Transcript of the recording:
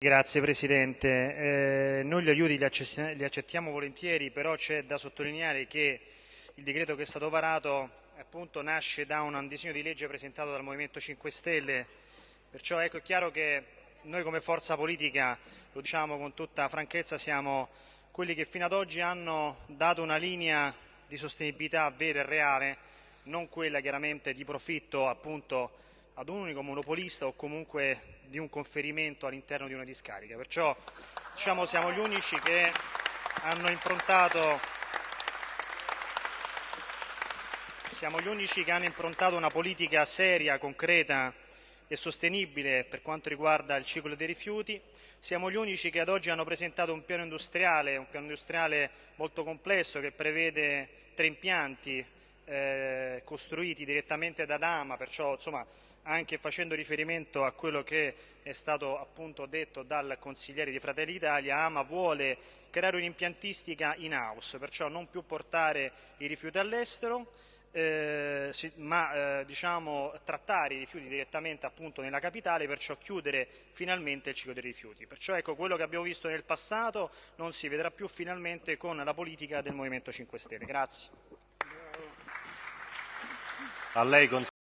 Grazie Presidente. Eh, noi gli aiuti li, accettiamo volentieri, però c'è da sottolineare che il decreto che è stato varato appunto, nasce da un disegno di legge presentato dal Movimento 5 Stelle, perciò ecco, è chiaro che noi come forza politica, lo diciamo con tutta franchezza, siamo quelli che fino ad oggi hanno dato una linea di sostenibilità vera e reale, non quella chiaramente di profitto appunto ad un unico monopolista o comunque di un conferimento all'interno di una discarica. Perciò diciamo, siamo gli unici che hanno improntato siamo gli unici che hanno improntato una politica seria, concreta e sostenibile per quanto riguarda il ciclo dei rifiuti. Siamo gli unici che ad oggi hanno presentato un piano industriale, un piano industriale molto complesso che prevede tre impianti eh, costruiti direttamente da Dama, perciò insomma, anche facendo riferimento a quello che è stato appunto detto dal consigliere di Fratelli d'Italia, Ama vuole creare un'impiantistica in house, perciò non più portare i rifiuti all'estero, eh, ma eh, diciamo, trattare i rifiuti direttamente appunto nella capitale, perciò chiudere finalmente il ciclo dei rifiuti. Perciò ecco, quello che abbiamo visto nel passato non si vedrà più finalmente con la politica del Movimento 5 Stelle. Grazie. A lei consiglio.